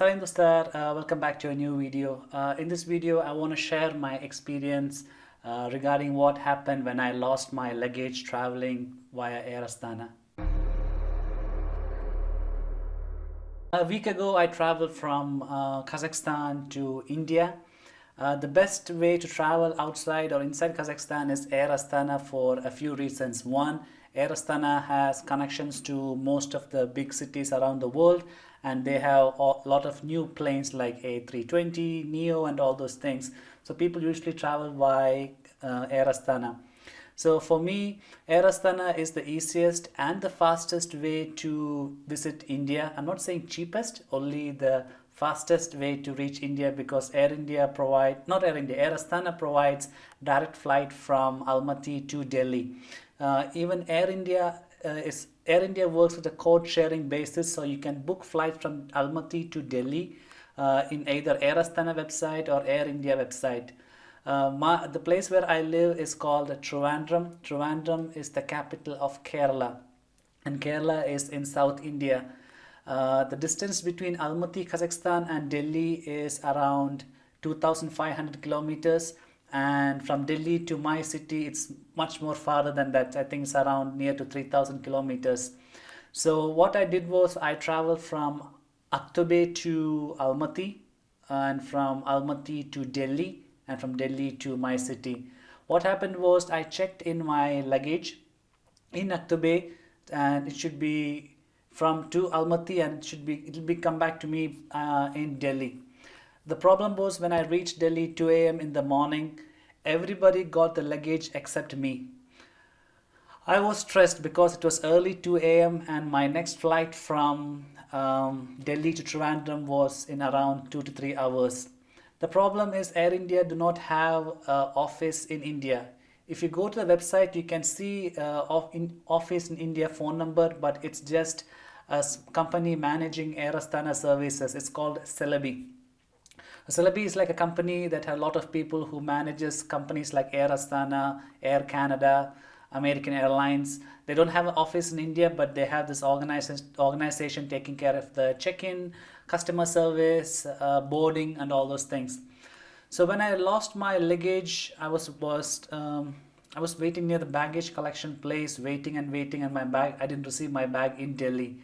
Uh, welcome back to a new video. Uh, in this video, I want to share my experience uh, regarding what happened when I lost my luggage traveling via Air Astana. A week ago, I traveled from uh, Kazakhstan to India. Uh, the best way to travel outside or inside Kazakhstan is Air Astana for a few reasons. One, Air Astana has connections to most of the big cities around the world and they have a lot of new planes like A320, NEO and all those things. So people usually travel by uh, Air Astana. So for me, Air Astana is the easiest and the fastest way to visit India. I'm not saying cheapest, only the fastest way to reach India because Air India provide, not Air India, Air Astana provides direct flight from Almaty to Delhi. Uh, even Air India uh, is Air India works with a code sharing basis so you can book flights from Almaty to Delhi uh, in either Air Astana website or Air India website. Uh, my, the place where I live is called Trivandrum. Trivandrum is the capital of Kerala and Kerala is in South India. Uh, the distance between Almaty, Kazakhstan and Delhi is around 2500 kilometers and from Delhi to my city it's much more farther than that. I think it's around near to 3000 kilometers. So what I did was I traveled from Aktobe to Almaty and from Almaty to Delhi and from Delhi to my city. What happened was I checked in my luggage in Aktobe and it should be from to Almaty and it should be it'll be come back to me uh, in Delhi the problem was when I reached Delhi 2 a.m. in the morning, everybody got the luggage except me. I was stressed because it was early 2 a.m. and my next flight from um, Delhi to Trivandrum was in around 2 to 3 hours. The problem is Air India do not have uh, office in India. If you go to the website, you can see uh, in office in India phone number, but it's just a company managing Air Astana services. It's called Celebi. Celebi is like a company that has a lot of people who manages companies like Air Astana, Air Canada, American Airlines. They don't have an office in India, but they have this organization, organization taking care of the check-in, customer service, uh, boarding, and all those things. So when I lost my luggage, I was was um, I was waiting near the baggage collection place, waiting and waiting, and my bag I didn't receive my bag in Delhi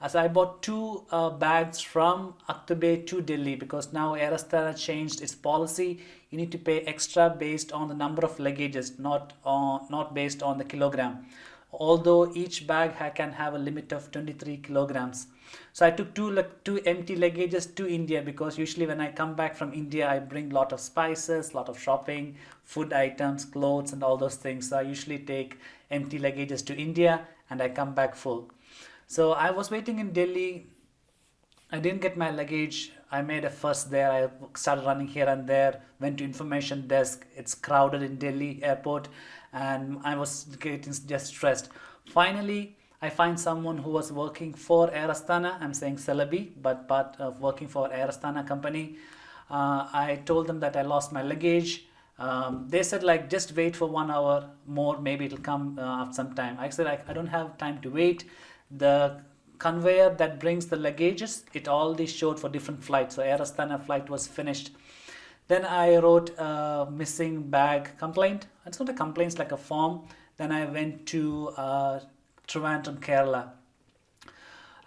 as I bought two uh, bags from Aktobe to Delhi because now Air Astana changed its policy. You need to pay extra based on the number of luggages, not on, not based on the kilogram. Although each bag ha can have a limit of 23 kilograms. So I took two, two empty luggages to India because usually when I come back from India, I bring a lot of spices, lot of shopping, food items, clothes and all those things. So I usually take empty luggages to India and I come back full. So I was waiting in Delhi. I didn't get my luggage. I made a fuss there. I started running here and there, went to information desk. It's crowded in Delhi airport and I was getting just stressed. Finally, I find someone who was working for Air Astana. I'm saying Celebi, but part of working for Air Astana company. Uh, I told them that I lost my luggage. Um, they said like just wait for one hour more maybe it'll come uh, after some time I said I, I don't have time to wait the conveyor that brings the luggages, it all these showed for different flights. So Air Astana flight was finished. Then I wrote a missing bag complaint. It's not a complaint, it's like a form. Then I went to uh, Trivandrum, Kerala.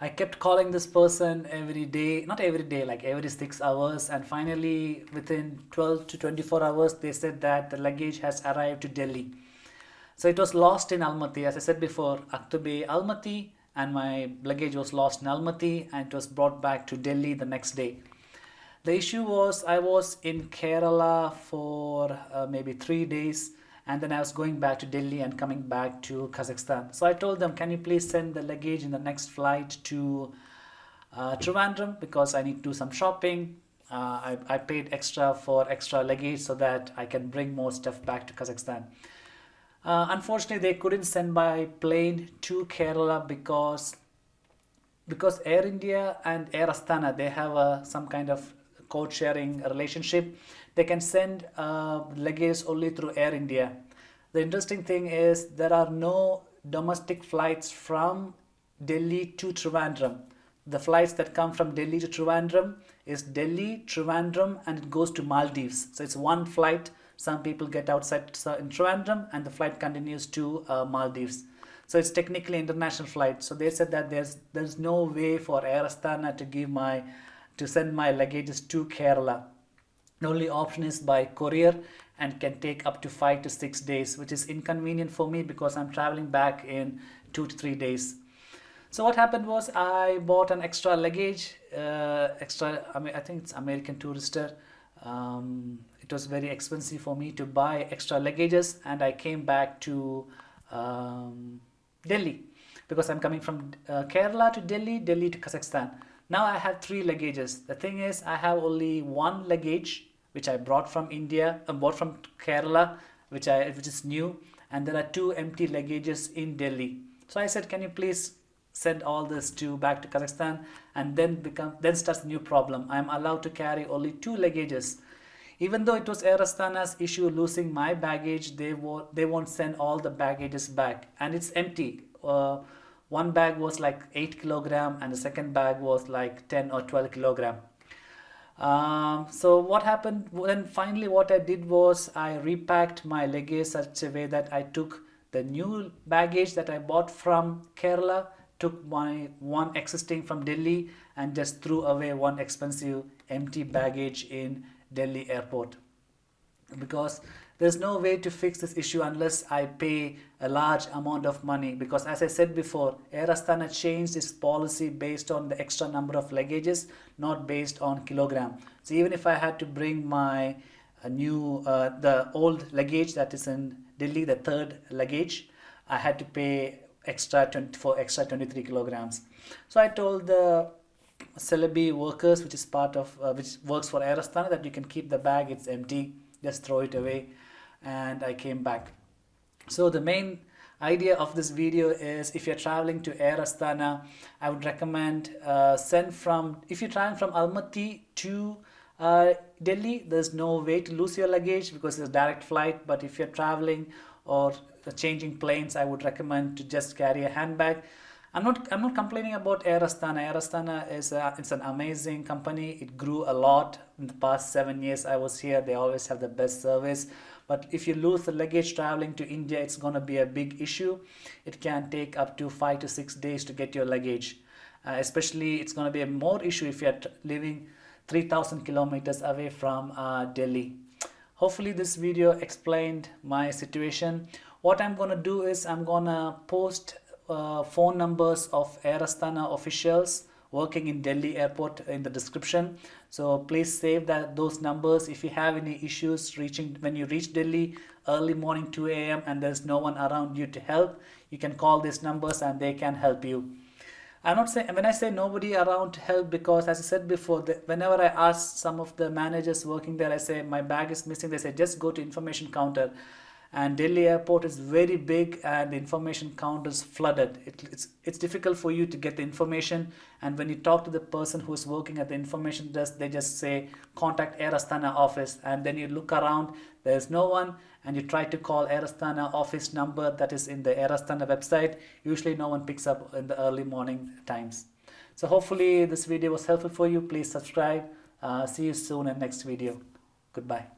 I kept calling this person every day, not every day, like every six hours. And finally, within 12 to 24 hours, they said that the luggage has arrived to Delhi. So it was lost in Almaty. As I said before, Aktobe, Almaty, and my luggage was lost in Almaty and it was brought back to Delhi the next day. The issue was I was in Kerala for uh, maybe three days and then I was going back to Delhi and coming back to Kazakhstan. So I told them, can you please send the luggage in the next flight to uh, Trivandrum because I need to do some shopping. Uh, I, I paid extra for extra luggage so that I can bring more stuff back to Kazakhstan. Uh, unfortunately, they couldn't send by plane to Kerala because because Air India and Air Astana they have a, some kind of code sharing relationship. They can send uh, luggage only through Air India. The interesting thing is there are no domestic flights from Delhi to Trivandrum. the flights that come from Delhi to Trivandrum is Delhi, Trivandrum and it goes to Maldives. So it's one flight. Some people get outside in Trivandrum and the flight continues to uh, Maldives. So it's technically international flight. So they said that there's there's no way for Air Astana to give my to send my luggages to Kerala. The only option is by courier and can take up to five to six days, which is inconvenient for me because I'm traveling back in two to three days. So what happened was I bought an extra luggage, uh, extra, I mean, I think it's American Tourister. Um, it was very expensive for me to buy extra luggages and I came back to um, Delhi because I'm coming from uh, Kerala to Delhi, Delhi to Kazakhstan. Now I have three luggages. The thing is I have only one luggage which I brought from India, uh, bought from Kerala, which I which is new, and there are two empty luggages in Delhi. So I said, can you please send all this to back to Kazakhstan and then become then starts the new problem. I am allowed to carry only two luggages. Even though it was Air Astana's issue losing my baggage, they won't they won't send all the baggages back and it's empty. Uh, one bag was like 8 kilogram and the second bag was like 10 or 12 kilogram. Um, so what happened then finally what I did was I repacked my luggage such a way that I took the new baggage that I bought from Kerala took my one existing from Delhi and just threw away one expensive empty baggage in Delhi airport. Because there's no way to fix this issue unless I pay a large amount of money. Because as I said before Air Astana changed its policy based on the extra number of luggages not based on kilogram. So even if I had to bring my uh, new uh, the old luggage that is in Delhi the third luggage I had to pay extra 20 for extra 23 kilograms. So I told the Celebi workers which is part of uh, which works for Air Astana that you can keep the bag it's empty just throw it away and I came back. So the main idea of this video is if you're traveling to Air Astana, I would recommend uh, send from, if you're traveling from Almaty to uh, Delhi, there's no way to lose your luggage because it's a direct flight. But if you're traveling or changing planes, I would recommend to just carry a handbag. I'm not I'm not complaining about Air Astana. Air Astana is a, it's an amazing company. It grew a lot in the past seven years I was here. They always have the best service. But if you lose the luggage traveling to India, it's going to be a big issue. It can take up to five to six days to get your luggage. Uh, especially, it's going to be a more issue if you're living 3,000 kilometers away from uh, Delhi. Hopefully, this video explained my situation. What I'm going to do is I'm going to post uh, phone numbers of Air Astana officials working in Delhi airport in the description. So please save that those numbers. If you have any issues reaching when you reach Delhi early morning 2 a.m. and there's no one around you to help you can call these numbers and they can help you. I'm not saying when I say nobody around to help because as I said before the, whenever I ask some of the managers working there I say my bag is missing they say just go to information counter and Delhi airport is very big and the information count is flooded. It, it's, it's difficult for you to get the information and when you talk to the person who is working at the information desk, they just say contact Air Astana office and then you look around, there's no one and you try to call Air Astana office number that is in the Air Astana website. Usually no one picks up in the early morning times. So hopefully this video was helpful for you. Please subscribe. Uh, see you soon in next video. Goodbye.